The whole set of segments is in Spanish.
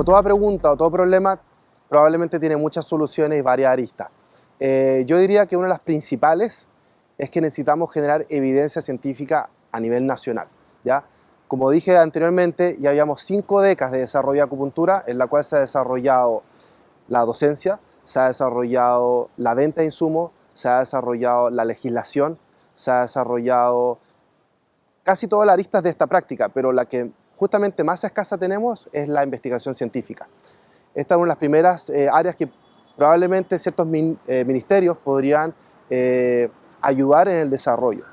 como toda pregunta o todo problema, probablemente tiene muchas soluciones y varias aristas. Eh, yo diría que una de las principales es que necesitamos generar evidencia científica a nivel nacional. ¿ya? Como dije anteriormente, ya habíamos cinco décadas de desarrollo de acupuntura en la cual se ha desarrollado la docencia, se ha desarrollado la venta de insumos, se ha desarrollado la legislación, se ha desarrollado casi todas las aristas de esta práctica, pero la que justamente más escasa tenemos es la investigación científica. Esta es una de las primeras eh, áreas que probablemente ciertos eh, ministerios podrían eh, ayudar en el desarrollo.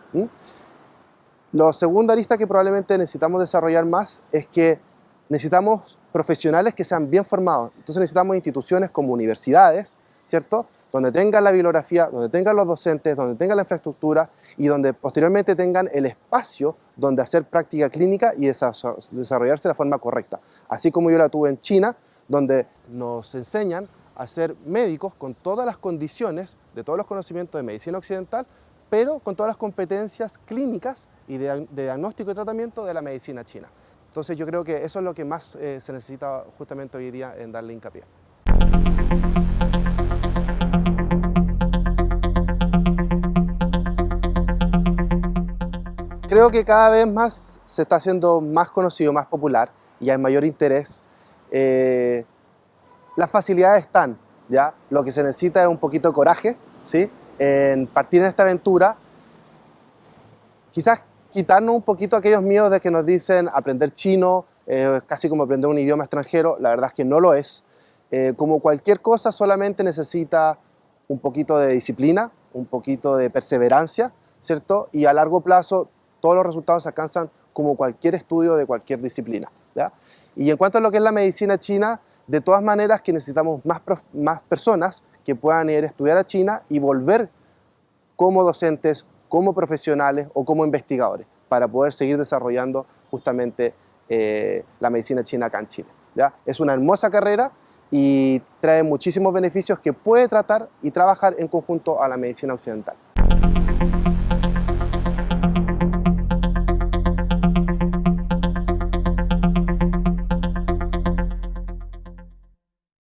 Lo segundo arista que probablemente necesitamos desarrollar más es que necesitamos profesionales que sean bien formados. Entonces necesitamos instituciones como universidades, ¿cierto? Donde tengan la bibliografía, donde tengan los docentes, donde tengan la infraestructura y donde posteriormente tengan el espacio donde hacer práctica clínica y desarrollarse de la forma correcta. Así como yo la tuve en China, donde nos enseñan a ser médicos con todas las condiciones de todos los conocimientos de medicina occidental, pero con todas las competencias clínicas y de, diagnóstico y tratamiento de la medicina china. Entonces yo creo que eso es lo que más eh, se necesita justamente hoy día en darle hincapié. Creo que cada vez más se está haciendo más conocido, más popular y hay mayor interés. Eh, las facilidades están, ¿ya? Lo que se necesita es un poquito de coraje, ¿sí? En partir en esta aventura, quizás quitarnos un poquito aquellos miedos de que nos dicen aprender chino, es casi como aprender un idioma extranjero, la verdad es que no lo es. Eh, como cualquier cosa solamente necesita un poquito de disciplina, un poquito de perseverancia, ¿cierto? Y a largo plazo todos los resultados se alcanzan como cualquier estudio de cualquier disciplina. Y en cuanto a lo que es la medicina china, de todas maneras que necesitamos más, más personas que puedan ir a estudiar a China y volver como docentes, como profesionales o como investigadores para poder seguir desarrollando justamente eh, la medicina china acá en Chile. ¿ya? Es una hermosa carrera y trae muchísimos beneficios que puede tratar y trabajar en conjunto a la medicina occidental.